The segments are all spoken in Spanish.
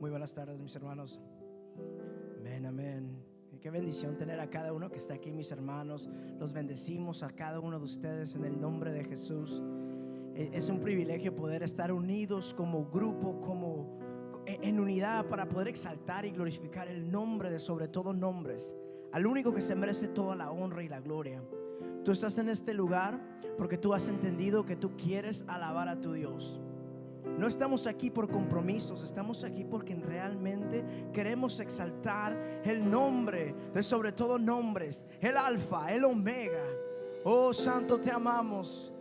Muy buenas tardes, mis hermanos. Amén, amén. Qué bendición tener a cada uno que está aquí, mis hermanos. Los bendecimos a cada uno de ustedes en el nombre de Jesús. Eh, Es un privilegio poder estar unidos como grupo, como eh, en unidad para poder exaltar y glorificar el nombre de sobre todo nombres, al único que se merece toda la honra y la gloria. Tú estás en este lugar porque tú has entendido que tú quieres alabar a tu Dios. No estamos aquí por compromisos, estamos aquí porque realmente queremos exaltar el nombre de sobre todo nombres, el alfa, el omega. Oh Santo, te amamos.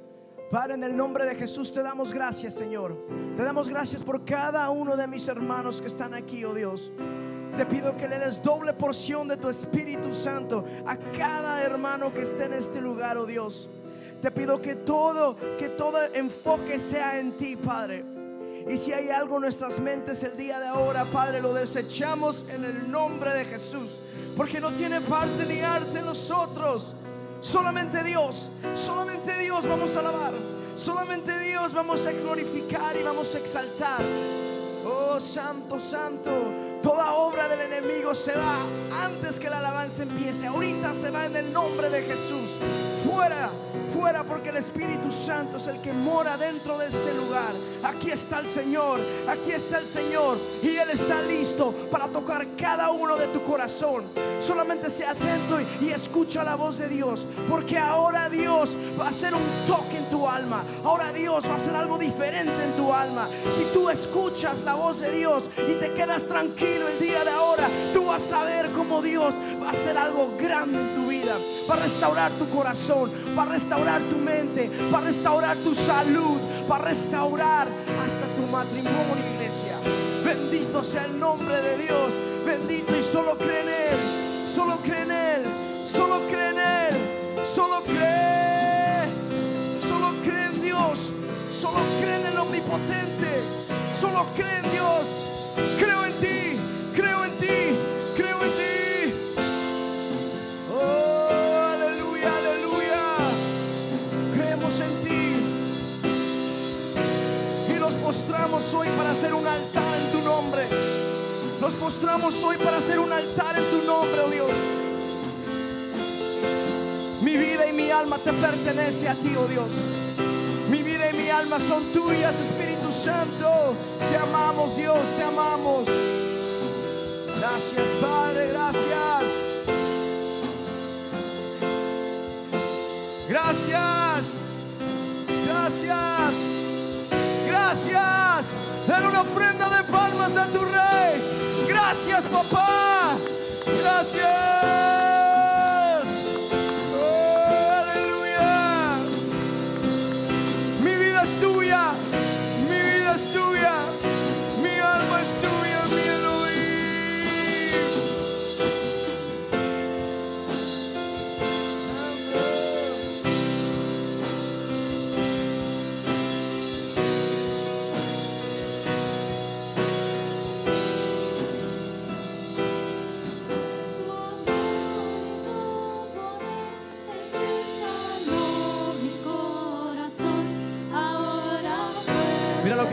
Padre, en el nombre de Jesús te damos gracias, Señor. Te damos gracias por cada uno de mis hermanos que están aquí, oh Dios. Te pido que le des doble porción de tu Espíritu Santo a cada hermano que esté en este lugar, oh Dios. Te pido que todo, que todo enfoque sea en ti, Padre. Y si hay algo en nuestras mentes el día de ahora, Padre, lo desechamos en el nombre de Jesús. Porque no tiene parte ni arte en nosotros. Solamente Dios, solamente Dios vamos a alabar. Solamente Dios vamos a glorificar y vamos a exaltar. Oh, santo, santo. Toda obra del enemigo se va antes que la alabanza empiece. Ahorita se va en el nombre de Jesús. Fuera, fuera, porque el Espíritu Santo es el que mora dentro de este lugar. Aquí está el Señor, aquí está el Señor. Y Él está listo para tocar cada uno de tu corazón. Solamente sea atento y, y escucha la voz de Dios. Porque ahora Dios va a hacer un toque en tu alma. Ahora Dios va a hacer algo diferente en tu alma. Si tú escuchas la voz de Dios y te quedas tranquilo el día de ahora, tú vas a ver cómo Dios va a hacer algo grande en tu vida. Va a restaurar tu corazón, va a restaurar tu mente, va a restaurar tu salud, va a restaurar hasta tu matrimonio, iglesia. Bendito sea el nombre de Dios. Bendito y solo cree en Él. Solo cree en Él. Solo cree en Él. Solo cree. Solo cree en Dios. Solo cree en el omnipotente. Solo cree en Dios. Postramos hoy para hacer un altar en tu nombre. Nos postramos hoy para hacer un altar en tu nombre, oh Dios. Mi vida y mi alma te pertenece a ti, oh Dios. Mi vida y mi alma son tuyas, Espíritu Santo. Te amamos, Dios, te amamos. Gracias, Padre, gracias. Gracias. Gracias. Gracias. Den una ofrenda de palmas a tu rey. Gracias, papá. Gracias.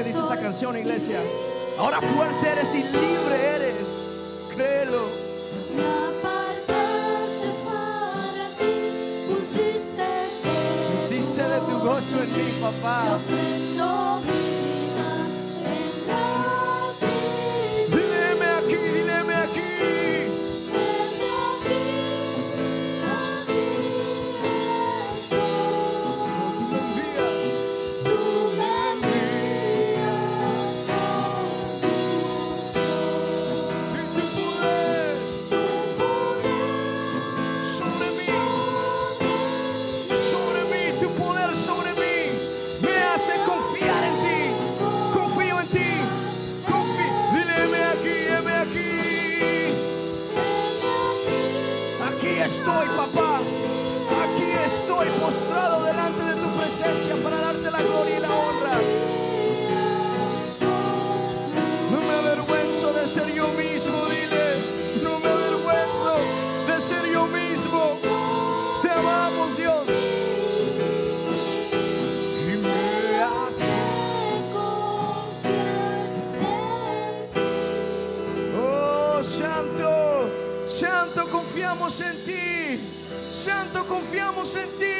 Dice esta canción, iglesia. Ahora fuerte eres y libre eres. Créelo. Pusiste de tu gozo en mí, papá. quanto confiamo in ti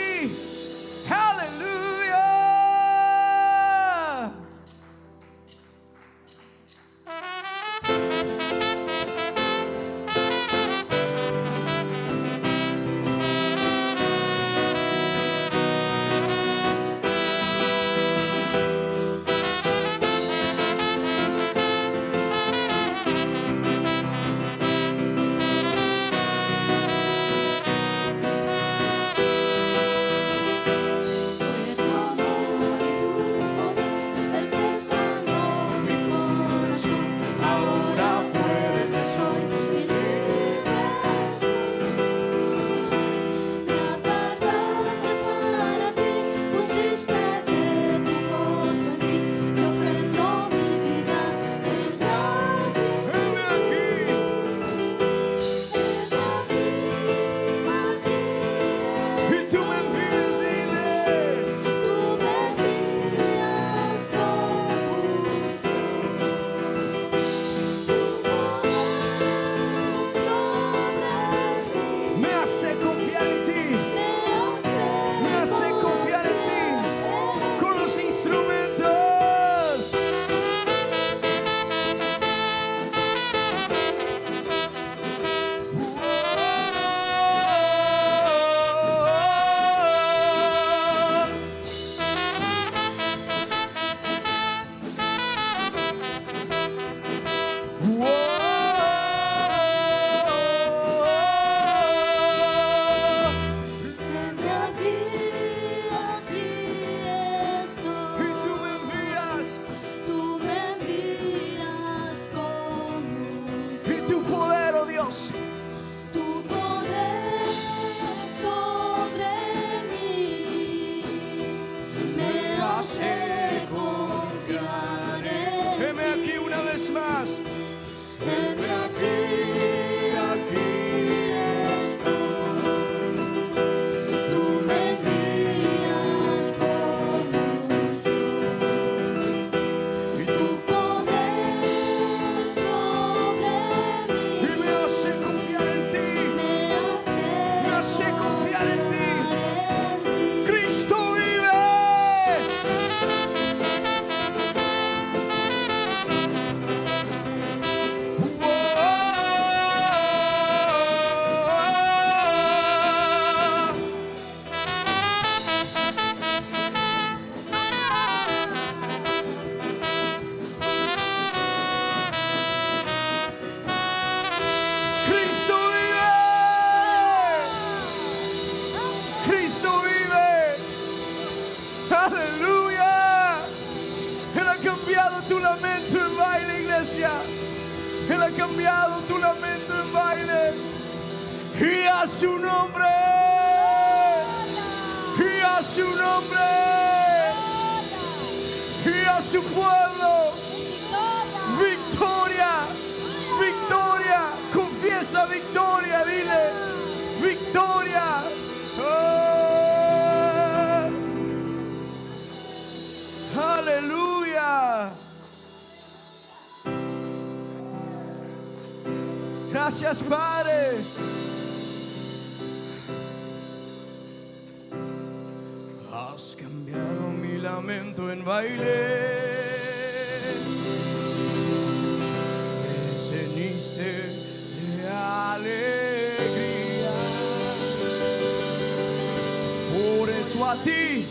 ti.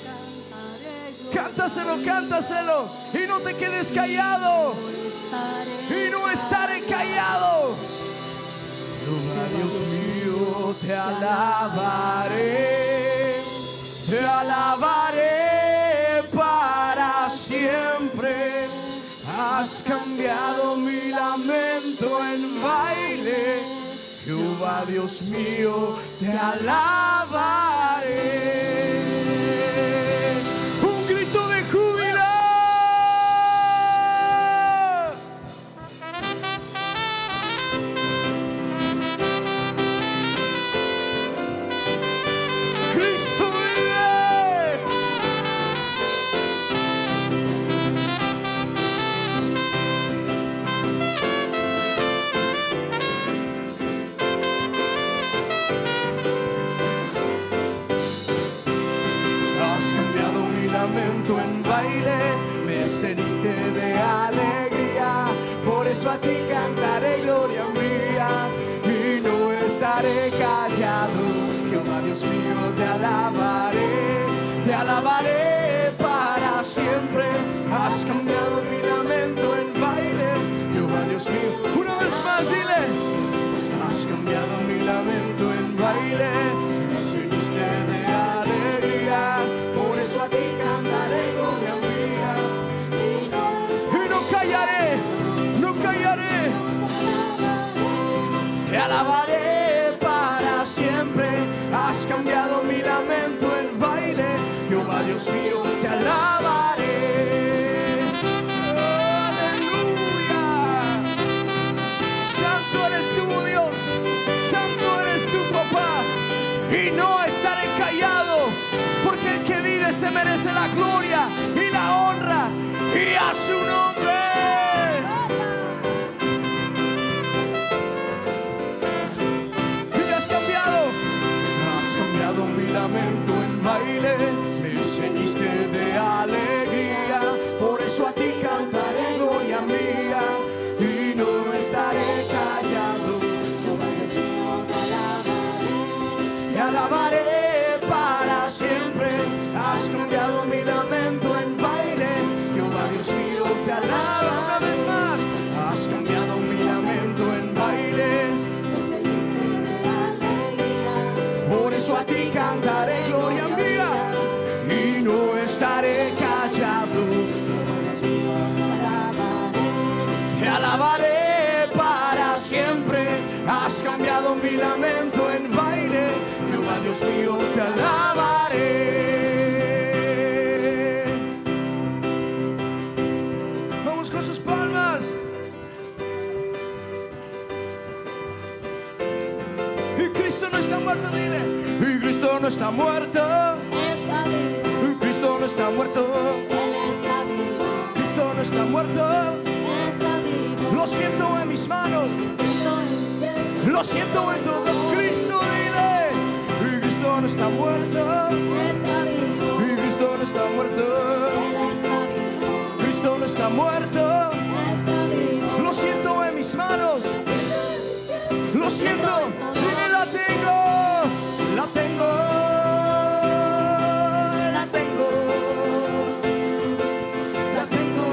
Cántaselo, cántaselo. Y no te quedes callado. Y no estaré callado. Jehová Dios mío, te alabaré. Te alabaré para siempre. Has cambiado mi lamento en baile. Jehová Dios mío, te alabaré. A ti cantaré gloria mía y no estaré callado. Jehová Dios mío, te alabaré, te alabaré para siempre. Has cambiado mi lamento en baile. Jehová Dios mío, una vez más dile. Has cambiado mi lamento en baile. Has cambiado mi lamento en baile. Jehová Dios mío, Dios mío, te alabaré. Vamos con sus palmas. Y Cristo no está muerto, dile. Y Cristo no está muerto. Y Cristo no está muerto. Cristo no está muerto. Lo siento en mis manos. Lo siento en todo. Cristo, siento. La tengo. La tengo. La tengo. La tengo.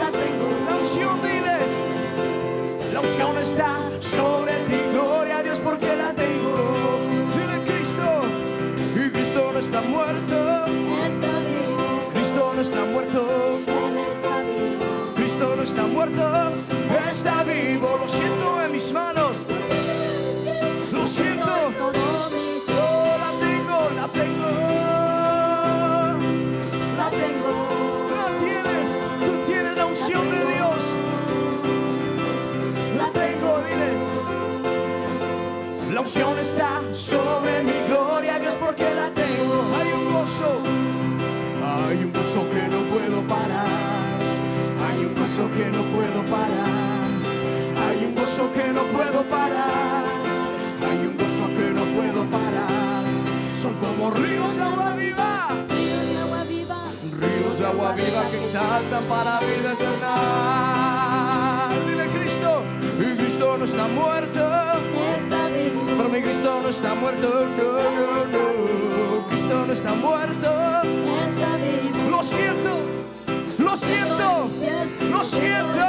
La tengo. La unción, dile. La unción está sobre ti. Gloria a Dios porque la tengo. Dile Cristo. Y Cristo no está muerto. Cristo no está muerto. Cristo no está muerto, gozo que no puedo parar. Hay un gozo que no puedo parar. Hay un gozo que no puedo parar. Son como ríos de agua viva. río de agua viva, Ríos de agua viva que saltan para vida eterna. Dile Cristo, y Cristo no está muerto. Pero mi Cristo no está muerto, no, no, no. Cristo no está muerto. Lo siento, siento.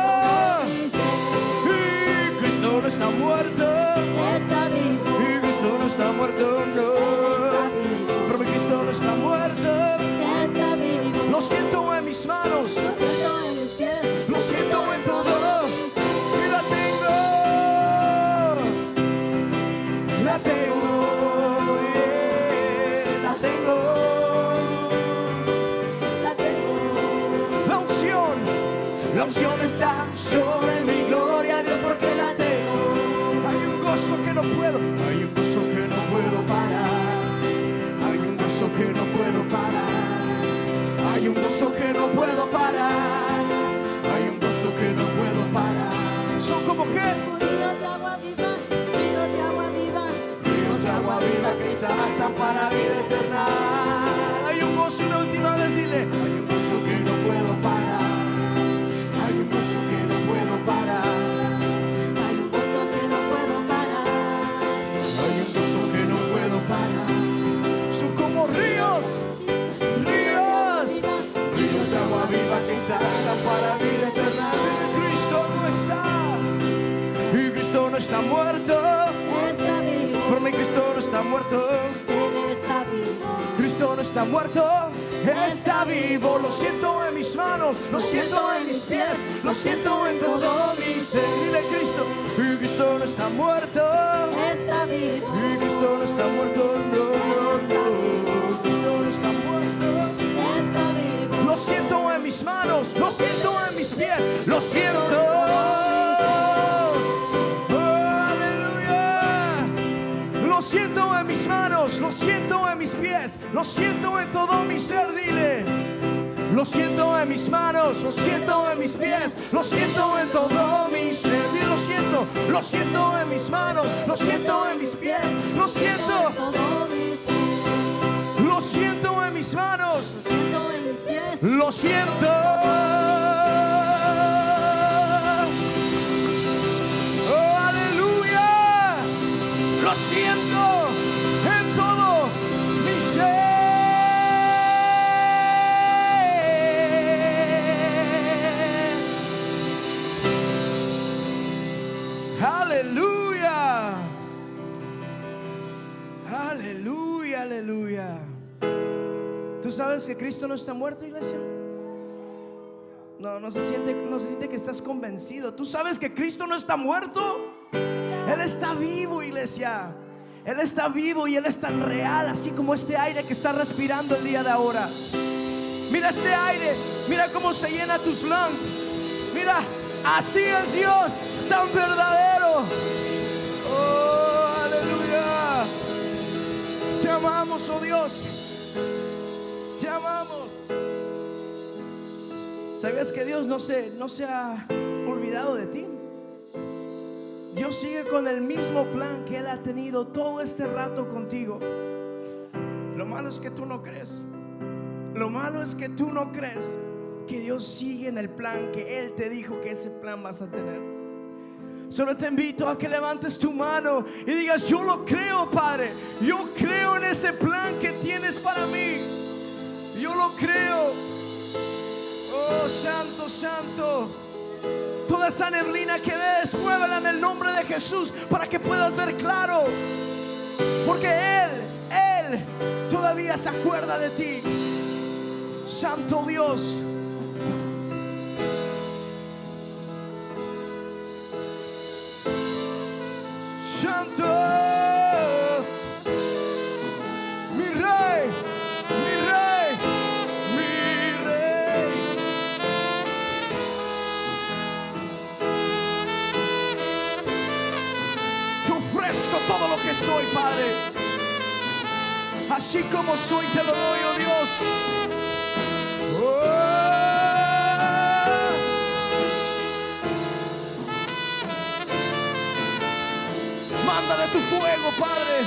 Y Cristo no está muerto. Y Cristo no está muerto, no. Pero mi Cristo no está muerto. Lo siento en mis manos. No puedo, hay un gozo que no puedo parar, hay un gozo que no puedo parar, hay un gozo que no puedo parar, hay un gozo que no puedo parar. Son como que ríos de agua viva, ríos de agua viva, ríos de agua viva que saltan para vida eterna. Hay un gozo, una última vez, dile, hay un gozo que no puedo parar, ríos, ríos, ríos de agua viva que salgan para vida eterna. Cristo no está, y Cristo no está muerto, por mí Cristo no está muerto. Cristo no está muerto, está vivo. Lo siento en mis manos, lo siento en mis pies, lo siento en todo mi ser. Dile Cristo, y Cristo no está muerto, está vivo. Y Cristo no está muerto. Lo siento en mis manos, lo siento en mis pies, lo siento. Lo siento en mis manos, lo siento en mis pies, lo siento en todo mi ser, dile. Lo siento en mis manos, lo siento en mis pies, lo siento en todo mi ser. Dile, lo siento, lo siento en mis manos, lo siento en mis pies, lo siento, siento en mis manos. siento en mis pies. Lo siento. ¿Tú sabes que Cristo no está muerto, iglesia? No, no se siente, no se siente que estás convencido. ¿Tú sabes que Cristo no está muerto? Él está vivo, iglesia. Él está vivo y Él es tan real, así como este aire que está respirando el día de ahora. Mira este aire, mira cómo se llena tus lungs. Mira, así es Dios, tan verdadero. Oh, aleluya. Te amamos, oh Dios. Amamos. ¿Sabías que Dios no se, no se ha olvidado de ti? Dios sigue con el mismo plan que Él ha tenido todo este rato contigo. Lo malo es que tú no crees. Lo malo es que tú no crees que Dios sigue en el plan que Él te dijo que ese plan vas a tener. Solo te invito a que levantes tu mano y digas, yo lo creo, Padre. Yo creo en ese plan que tienes para mí. Yo lo creo. Oh, santo, santo. Toda esa neblina que ves, muévela en el nombre de Jesús para que puedas ver claro. Porque Él, Él todavía se acuerda de ti. Santo Dios. Así como soy, te lo doy, oh Dios. Oh. Manda de tu fuego, Padre.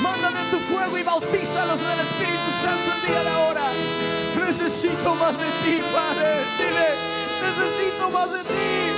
Manda de tu fuego y bautízalos del Espíritu Santo el día de ahora. Necesito más de ti, Padre. Dile, necesito más de ti.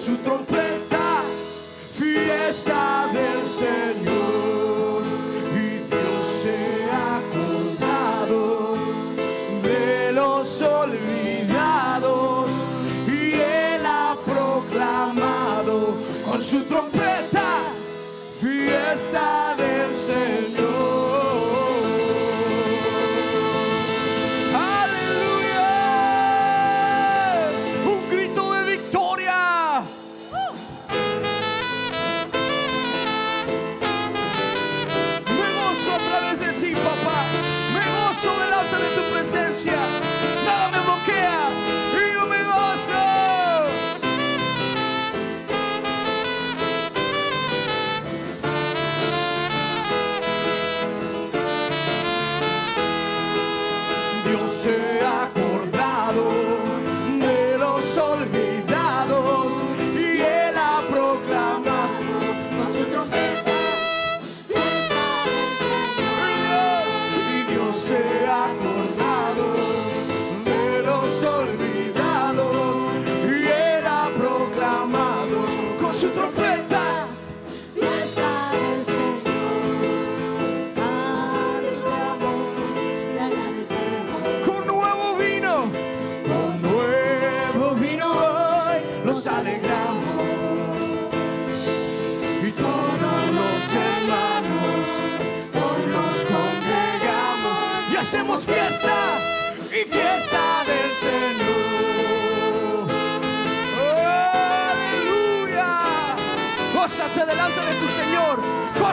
Su trompeta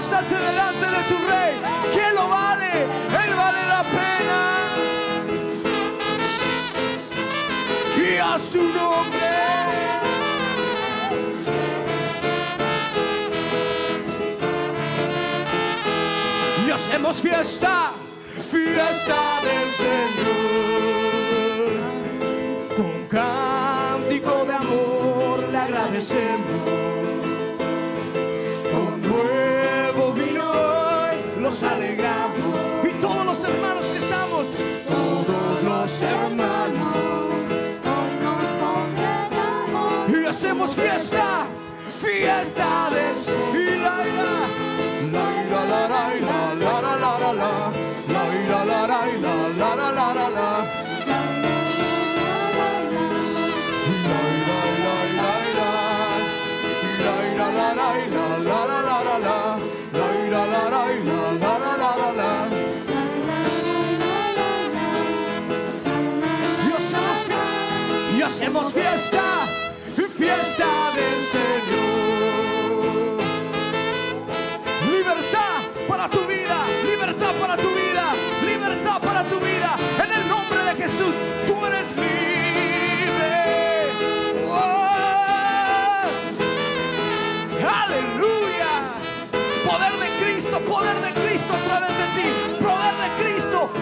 Delante de tu rey, que lo vale, él vale la pena. Y a su nombre. Y hacemos fiesta, fiesta del Señor. Con cántico de amor le agradecemos. fiesta, fiesta de la ira la la la la la la la la la ira la la la la la la la Hacemos fiesta.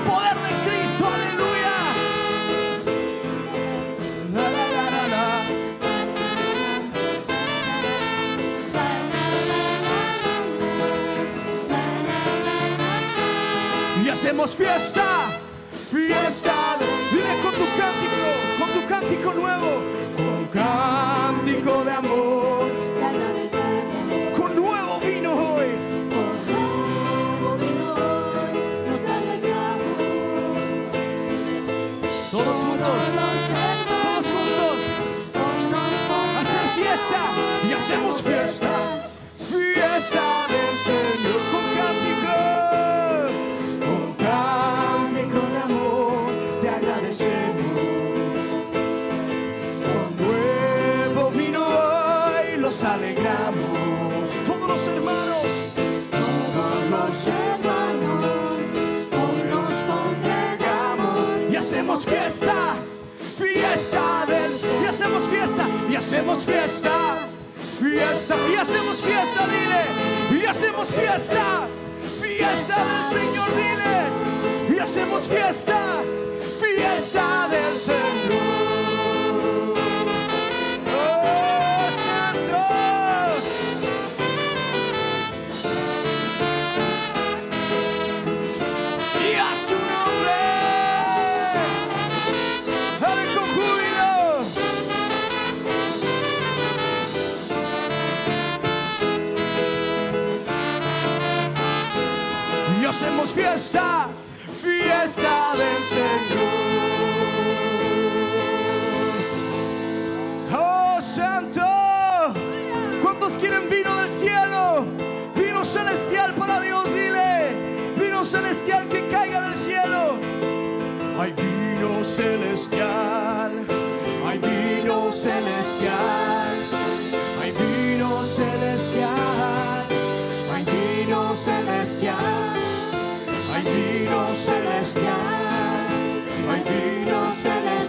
Poder de Cristo, aleluya. Y hacemos fiesta. hacemos fiesta, fiesta, y hacemos fiesta, dile, y hacemos fiesta, fiesta del Señor, dile, y hacemos fiesta, fiesta del Señor. Quieren vino del cielo? Vino celestial para Dios, dile. Vino celestial que caiga del cielo. Hay vino celestial. Hay vino celestial. Hay vino celestial. Hay vino celestial. Hay vino celestial. Hay vino celestial.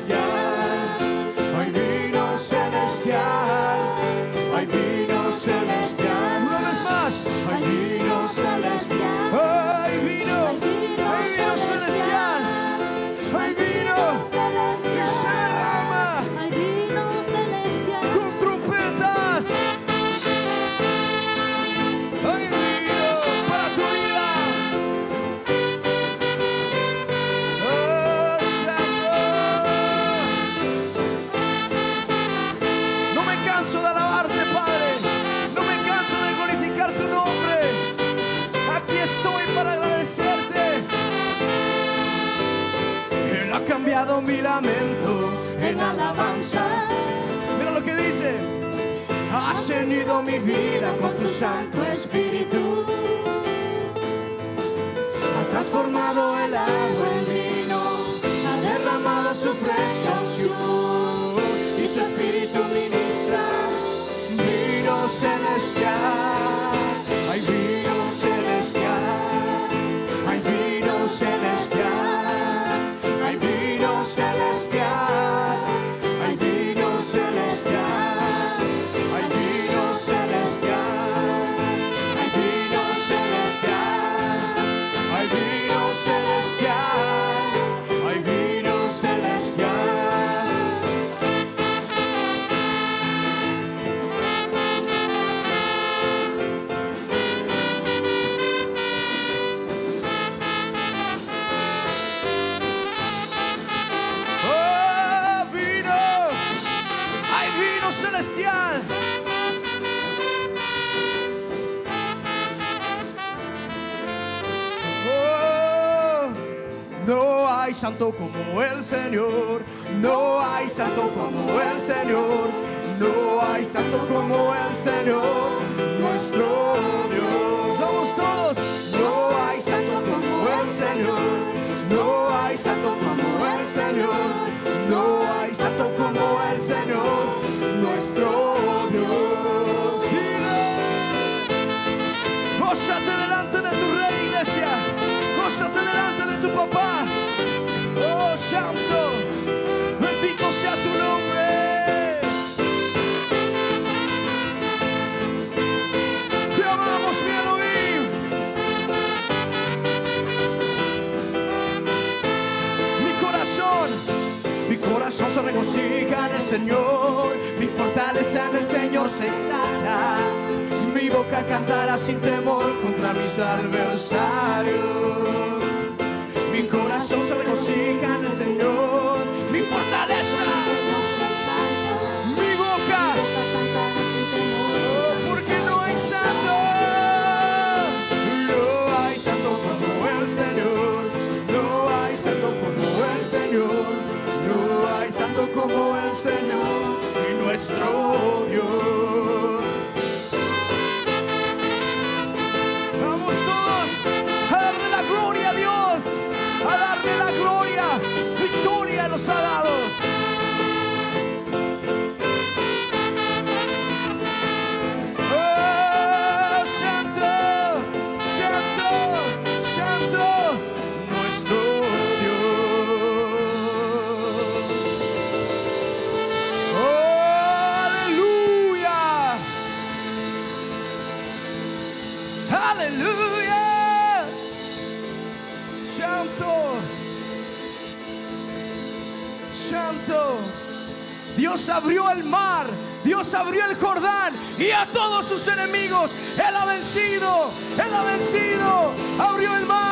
entrego mi vida con tu Santo Espíritu. Ha transformado el agua en vino, ha derramado su fresca unción y su Espíritu ministra vino celestial. Como el Señor. No hay santo como el Señor. No hay santo como el Señor. Se regocija en el Señor, mi fortaleza en el Señor se exalta, mi boca cantará sin temor contra mis adversarios. Mi corazón se regocija como el Señor y nuestro Dios. Abrió el mar, Dios abrió el Jordán y a todos sus enemigos Él ha vencido, Él ha vencido. Abrió el mar,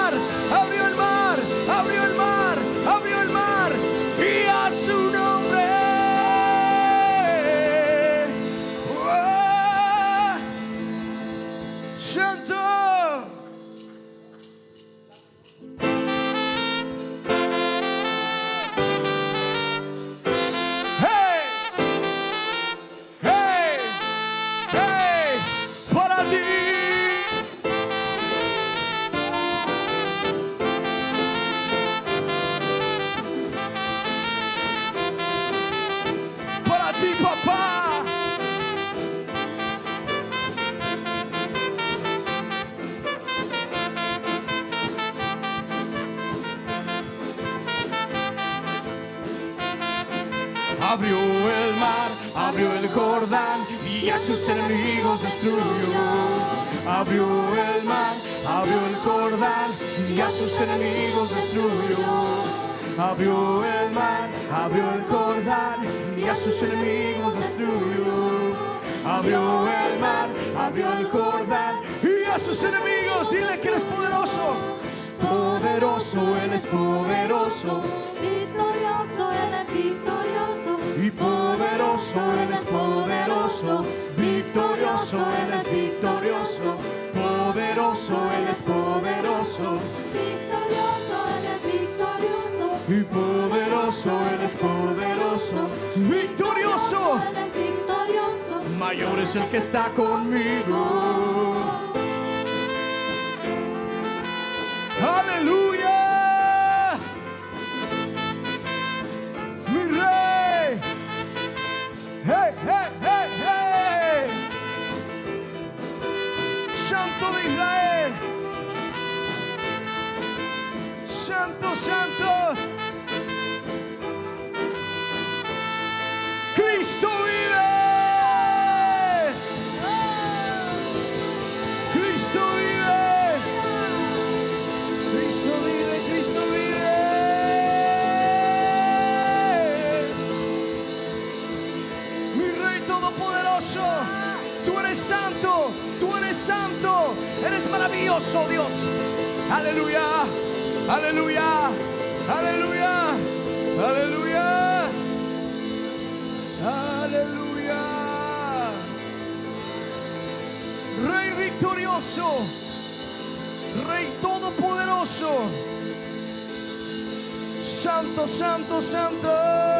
Abrió el mar, abrió el Jordán y a sus enemigos destruyó. Abrió el mar, abrió el Jordán y a sus enemigos destruyó. Abrió el mar, abrió el Jordán y a sus enemigos destruyó. Abrió el mar, abrió el Jordán y a sus enemigos. Dile que Él es poderoso. Poderoso, Él es poderoso. Victorioso, Él es victorioso. Poderoso, Él es poderoso, victorioso, Él es victorioso, poderoso, Él es poderoso, Victorioso, Él es victorioso. y poderoso, Él es poderoso, victorioso, Él es victorioso. mayor es el que está conmigo. Aleluya, Santo. Cristo vive. Cristo vive. Cristo vive, Cristo vive. Mi Rey Todopoderoso, tú eres santo, tú eres santo, eres maravilloso, Dios. Aleluya, aleluya, aleluya, aleluya, aleluya. Rey victorioso, Rey Todopoderoso. santo, santo, santo.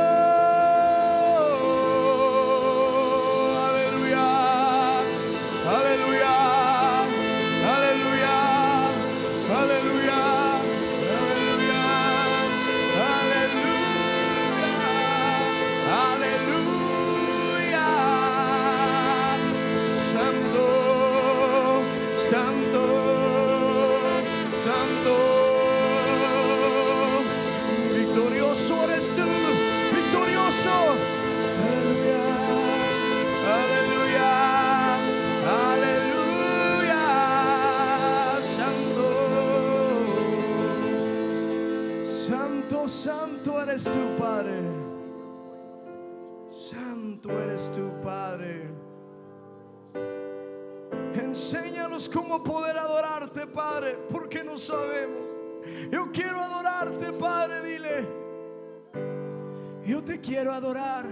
Quiero adorar.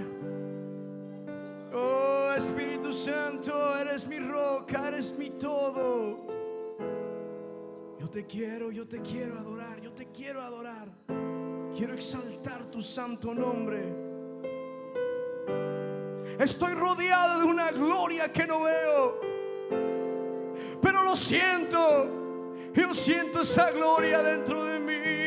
Oh Espíritu Santo, eres mi roca, eres mi todo. Yo te quiero, yo te quiero adorar, yo te quiero adorar. Quiero exaltar tu santo nombre. Estoy rodeado de una gloria que no veo. Pero lo siento. Yo siento esa gloria dentro de mí.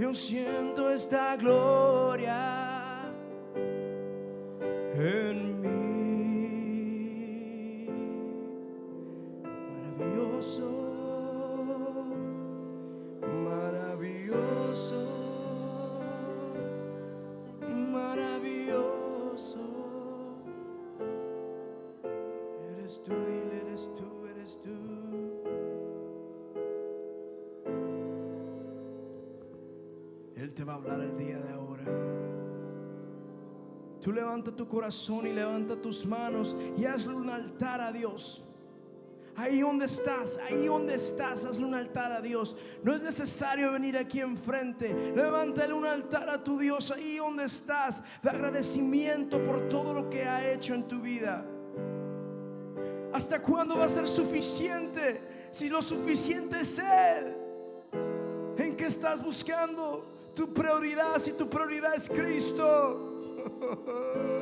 Yo siento esta gloria en mí. Levanta tu corazón y levanta tus manos y hazle un altar a Dios. Ahí donde estás, ahí donde estás, hazle un altar a Dios. No es necesario venir aquí enfrente. Levántale un altar a tu Dios ahí donde estás. De agradecimiento por todo lo que ha hecho en tu vida. ¿Hasta cuándo va a ser suficiente? Si lo suficiente es Él. ¿En qué estás buscando tu prioridad? Si tu prioridad es Cristo. 哦 哦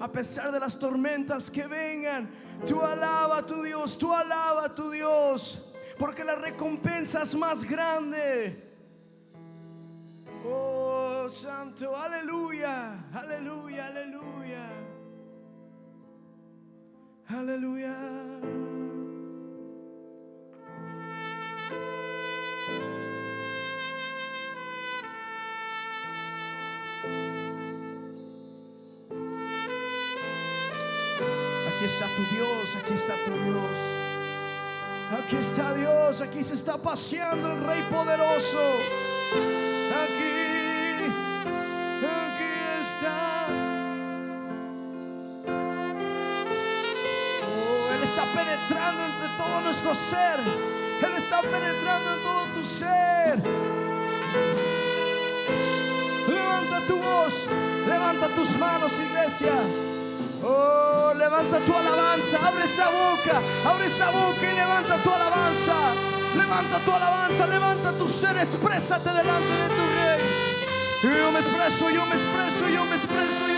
A pesar de las tormentas que vengan, tú alaba a tu Dios, tú alaba a tu Dios, porque la recompensa es más grande. Oh, santo, aleluya, aleluya, aleluya. Aleluya. Dios, aquí está tu Dios. Aquí está Dios, aquí se está paseando el Rey poderoso. Aquí, aquí está. Oh, Él está penetrando entre todo nuestro ser. Él está penetrando en todo tu ser. Levanta tu voz, levanta tus manos, iglesia. Oh, levanta tu alabanza, abre esa boca, abre esa boca y levanta tu alabanza. Levanta tu alabanza, levanta tu ser, exprésate delante de tu rey. Yo me expreso, yo me expreso, yo me expreso,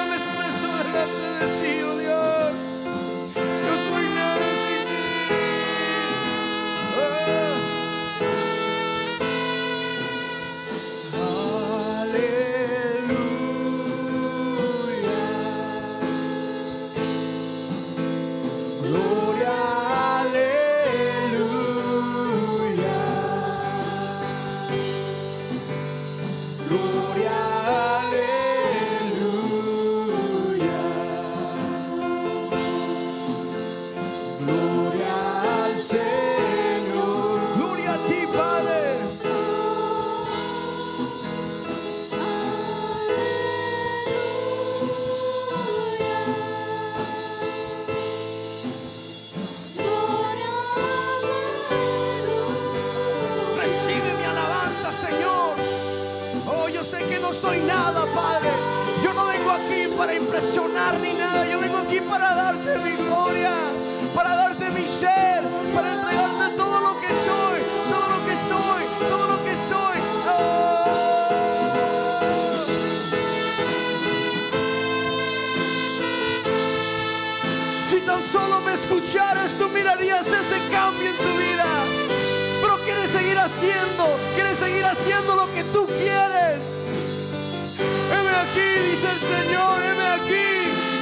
Dice el Señor, heme aquí,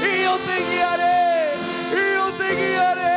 y yo te guiaré, y yo te guiaré.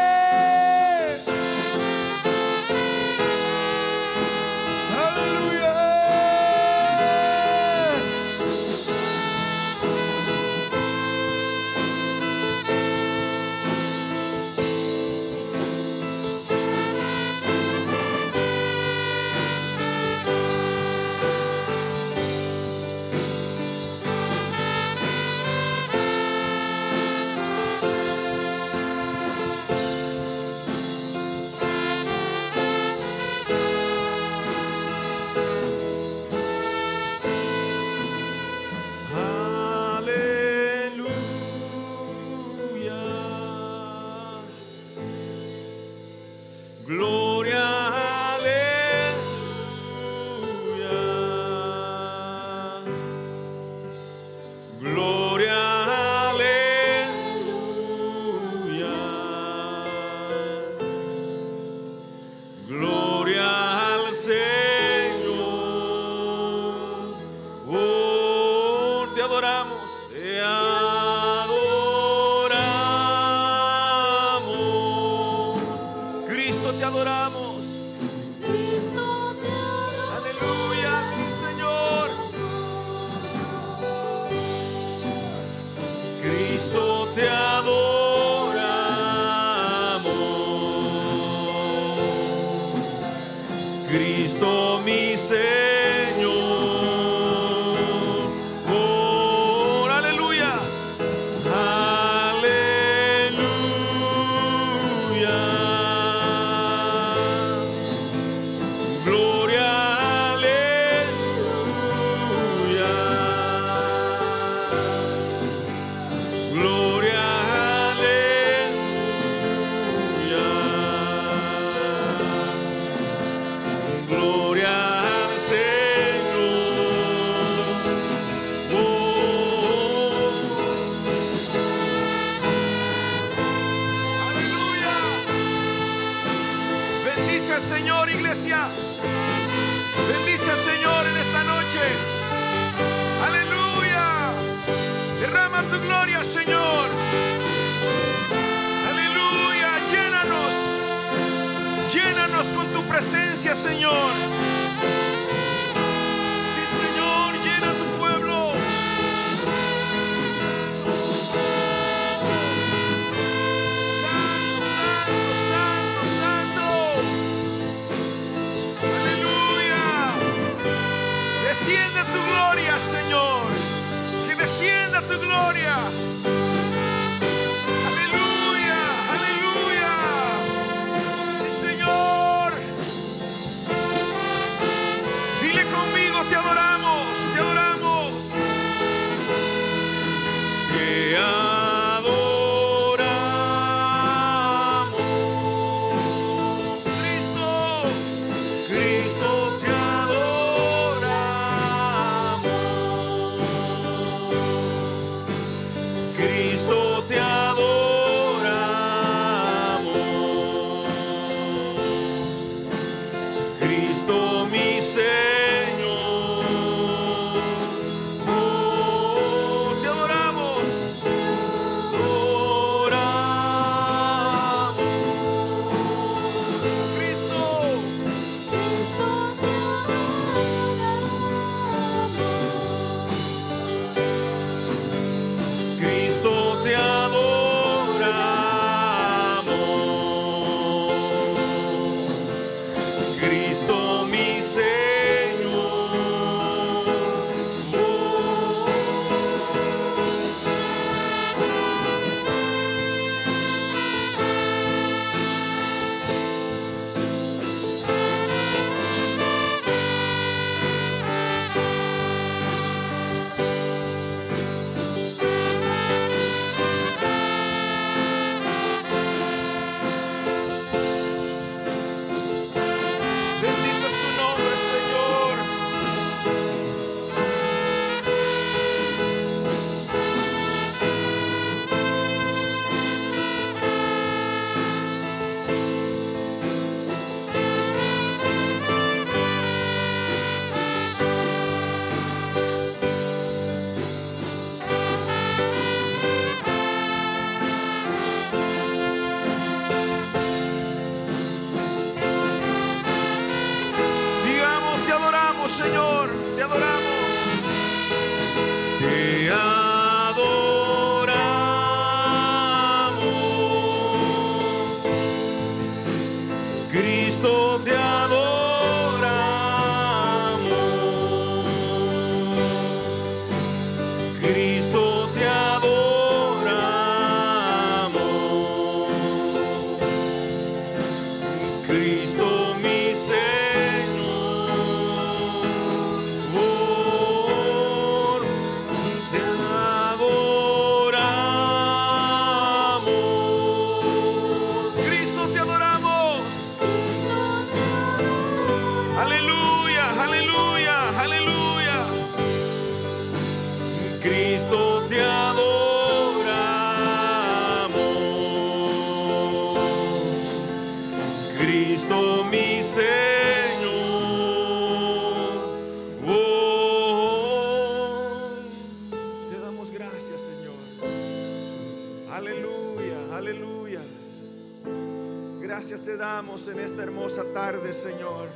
tarde, Señor.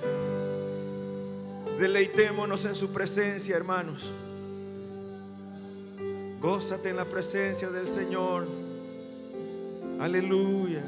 Deleitémonos en su presencia, hermanos. Gózate en la presencia del Señor. Aleluya.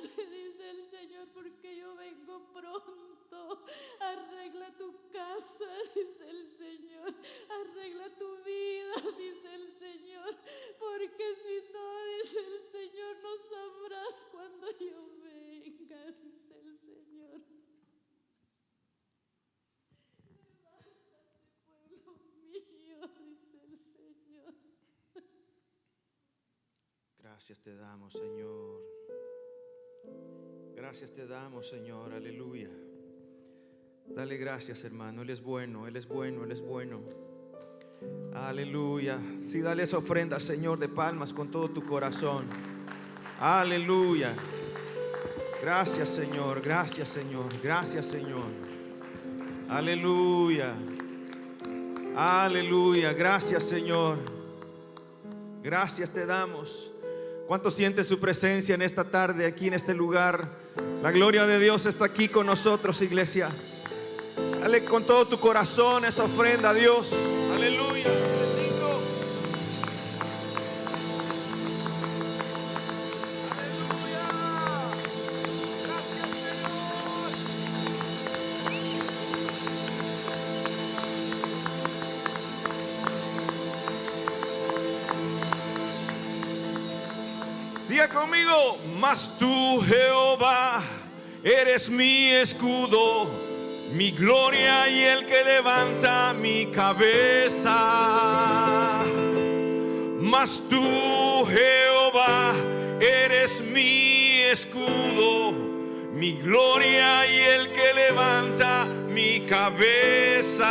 dice el Señor, porque yo vengo pronto. Arregla tu casa, dice el Señor. Arregla tu vida, dice el Señor. Porque si no, dice el Señor, no sabrás cuando yo venga, dice el Señor. Levántate, pueblo mío, dice el Señor. Gracias te damos, Señor. Gracias te damos, Señor. Aleluya. Dale gracias, hermano. Él es bueno, Él es bueno, Él es bueno. Aleluya. Sí, dale esa ofrenda Señor de palmas con todo tu corazón. Aleluya. Gracias, Señor. Gracias, Señor. Gracias, Señor. Aleluya. Aleluya. Gracias, Señor. Gracias te damos. ¿Cuánto siente su presencia en esta tarde, aquí en este lugar? La gloria de Dios está aquí con nosotros, iglesia. Dale con todo tu corazón esa ofrenda a Dios. Conmigo, mas tú Jehová eres mi escudo, mi gloria y el que levanta mi cabeza. Mas tú Jehová eres mi escudo, mi gloria y el que levanta mi cabeza.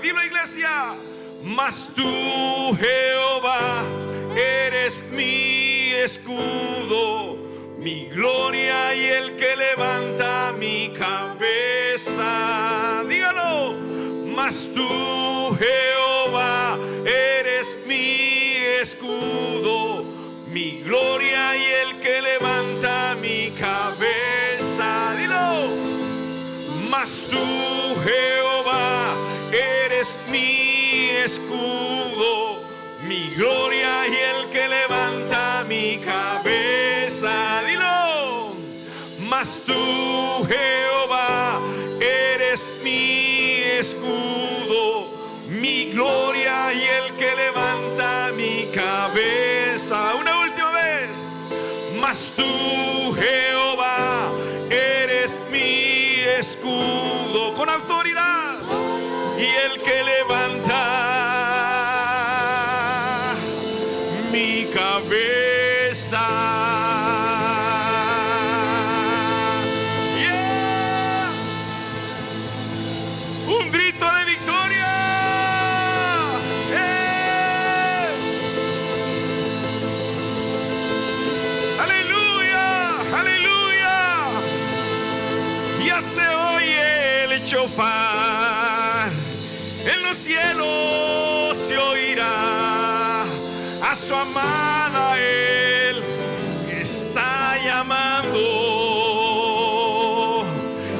Dilo iglesia, mas tú Jehová eres mi escudo, mi gloria y el que levanta mi cabeza. Dígalo, mas tú Jehová eres mi escudo, mi gloria y el que levanta mi cabeza. Dilo, mas tú Jehová eres mi escudo, mi gloria Dilo, mas tú Jehová eres mi escudo, mi gloria y el que levanta mi cabeza. Una última vez, mas tú Jehová eres mi escudo. Con autoridad. Y el que levanta a su amada él está llamando.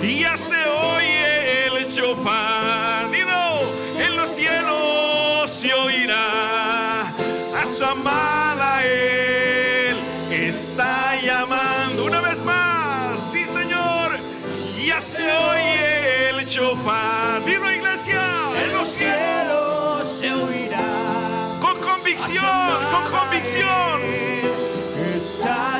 Y ya se oye el chofar, dilo, en los cielos se oirá a su amada él está llamando. Una vez más, sí Señor, ya se oye el chofar. Dilo iglesia, en los cielos convicción, con convicción.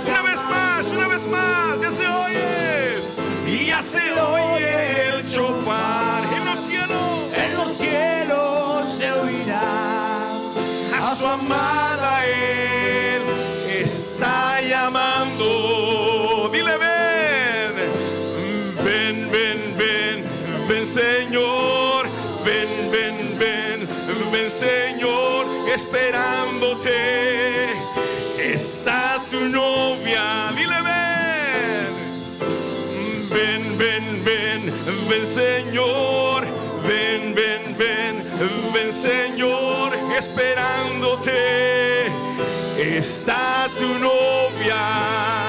Una vez más, una vez más, ya se oye. Y ya se oye el chofar en los cielos. En los cielos se oirá. A su amada él está llamando. Dile, ven, ven, ven, ven, ven, Señor. Ven, ven, ven, ven, Señor, esperándote. Está tu novia. Dile, ven. Ven, ven, ven, ven Señor, ven, ven, ven, ven Señor, esperándote está tu novia.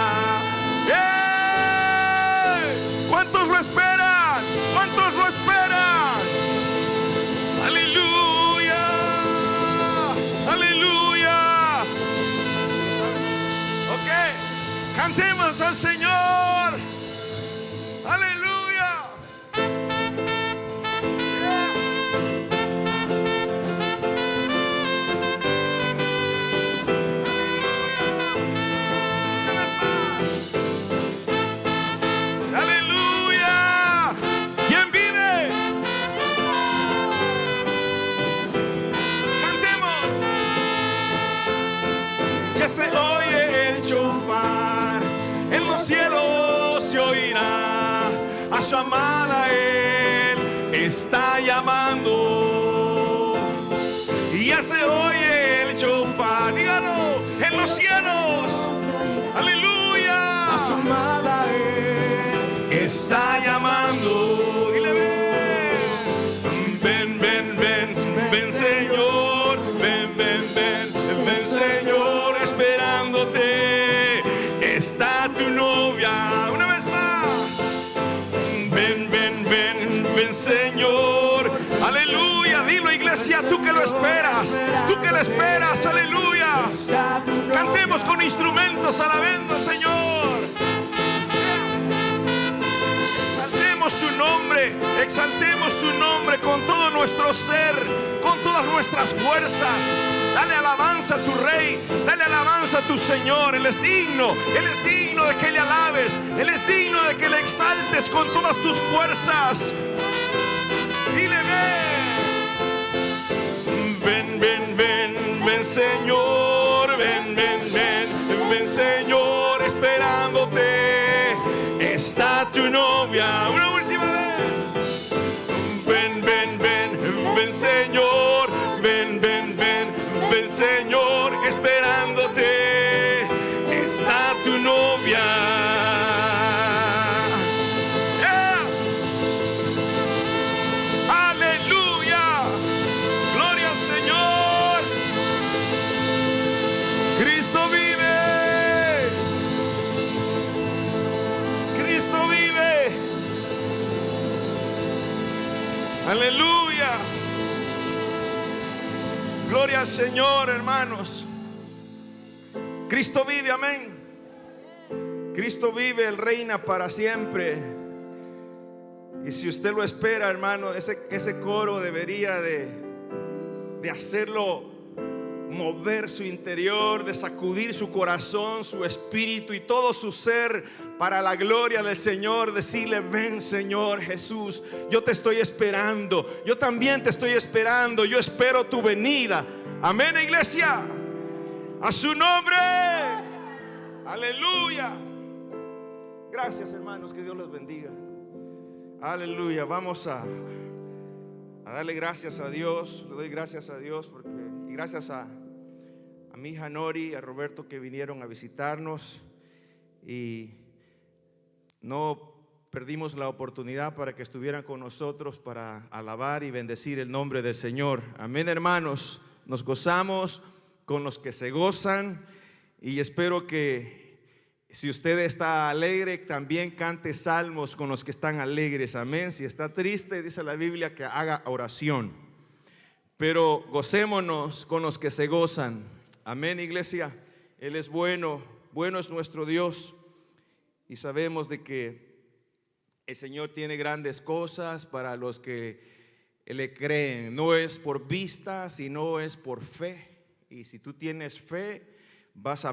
Cantemos al Señor. Aleluya. Aleluya. ¿Quién los cielos se oirá. A su amada Él está llamando. Y ya se oye el chofar, dígalo, en los cielos. Aleluya. A su amada Él. está llamando. Tú que lo esperas, tú que lo esperas, aleluya. Cantemos con instrumentos alabando al Señor. Exaltemos su nombre, exaltemos su nombre con todo nuestro ser, con todas nuestras fuerzas. Dale alabanza a tu rey, dale alabanza a tu Señor. Él es digno, Él es digno de que le alabes, Él es digno de que le exaltes con todas tus fuerzas. Dile, ven, ven, ven, ven, ven, Señor, ven, ven, ven, ven, Señor, esperándote. Está tu novia, Aleluya. Gloria al Señor, hermanos. Cristo vive, amén. Cristo vive, Él reina para siempre. Y si usted lo espera, hermano, ese, ese coro debería de, de hacerlo mover su interior, de sacudir su corazón, su espíritu y todo su ser para la gloria del Señor. Decirle, ven Señor Jesús, yo te estoy esperando, yo también te estoy esperando, yo espero tu venida. Amén, iglesia. A su nombre. Aleluya. Gracias, hermanos, que Dios los bendiga. Aleluya. Vamos a, darle gracias a Dios. Le doy gracias a Dios y gracias a, a mi hija Nori, a Roberto que vinieron a visitarnos. Y no perdimos la oportunidad para que estuvieran con nosotros para alabar y bendecir el nombre del Señor. Amén, hermanos. Nos gozamos con los que se gozan y espero que si usted está alegre, también cante salmos con los que están alegres. Amén. Si está triste, dice la Biblia que haga oración. Pero gocémonos con los que se gozan. Amén, iglesia. Él es bueno, bueno es nuestro Dios. Y sabemos de que el Señor tiene grandes cosas para los que le creen. No es por vista, sino es por fe. Y si tú tienes fe, vas a